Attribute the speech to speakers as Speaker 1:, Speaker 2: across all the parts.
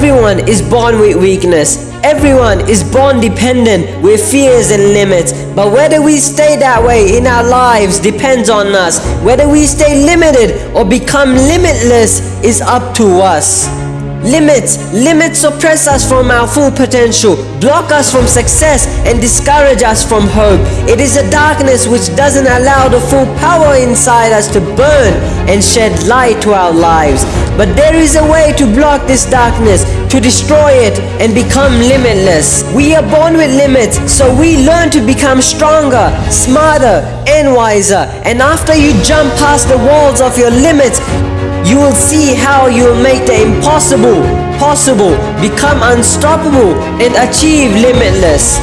Speaker 1: Everyone is born with weakness. Everyone is born dependent with fears and limits. But whether we stay that way in our lives depends on us. Whether we stay limited or become limitless is up to us. Limits, limits suppress us from our full potential, block us from success and discourage us from hope. It is a darkness which doesn't allow the full power inside us to burn and shed light to our lives. But there is a way to block this darkness, to destroy it and become limitless. We are born with limits, so we learn to become stronger, smarter and wiser. And after you jump past the walls of your limits, you will see how you will make the impossible possible, become unstoppable, and achieve limitless.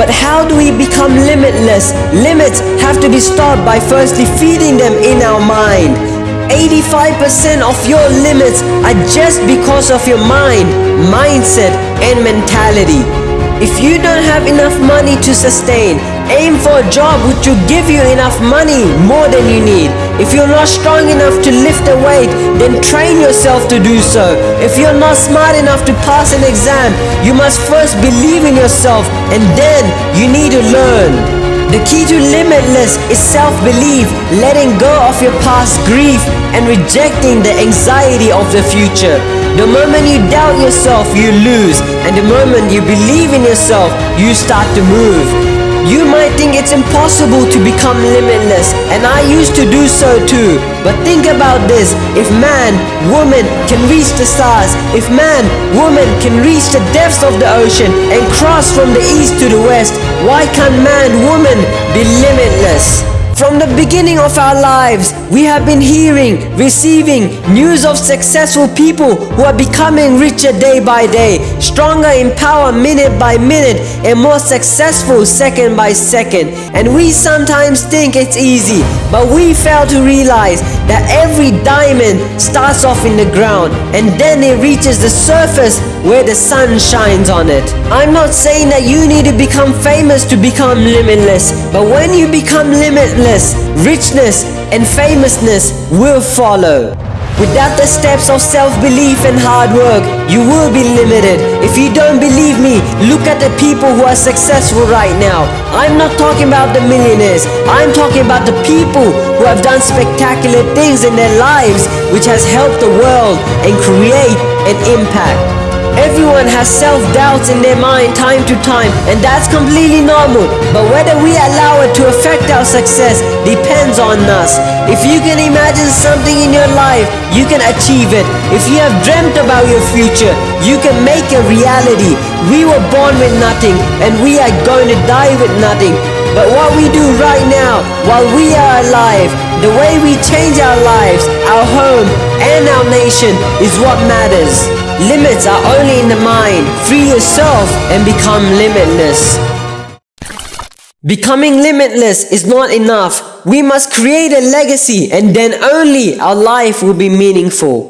Speaker 1: But how do we become limitless? Limits have to be stopped by firstly feeding them in our mind. 85% of your limits are just because of your mind, mindset, and mentality. If you don't have enough money to sustain, aim for a job which will give you enough money more than you need. If you're not strong enough to lift a weight, then train yourself to do so. If you're not smart enough to pass an exam, you must first believe in yourself and then you need to learn. The key to limitless is self-belief, letting go of your past grief and rejecting the anxiety of the future. The moment you doubt yourself, you lose. And the moment you believe in yourself, you start to move. You might think it's impossible to become limitless, and I used to do so too. But think about this, if man, woman can reach the stars, if man, woman can reach the depths of the ocean and cross from the east to the west, why can't man, woman be limitless? From the beginning of our lives, we have been hearing, receiving news of successful people who are becoming richer day by day, stronger in power minute by minute, and more successful second by second. And we sometimes think it's easy, but we fail to realize that every diamond starts off in the ground and then it reaches the surface where the sun shines on it. I'm not saying that you need to become famous to become limitless, but when you become limitless, richness and famousness will follow. Without the steps of self-belief and hard work, you will be limited. If you don't believe me, look at the people who are successful right now. I'm not talking about the millionaires. I'm talking about the people who have done spectacular things in their lives which has helped the world and create an impact. Everyone has self-doubts in their mind time to time and that's completely normal. But whether we allow it to affect our success depends on us. If you can imagine something in your life, you can achieve it. If you have dreamt about your future, you can make a reality. We were born with nothing and we are going to die with nothing. But what we do right now, while we are alive, the way we change our lives, our home, and our nation is what matters. Limits are only in the mind. Free yourself and become limitless. Becoming limitless is not enough. We must create a legacy and then only our life will be meaningful.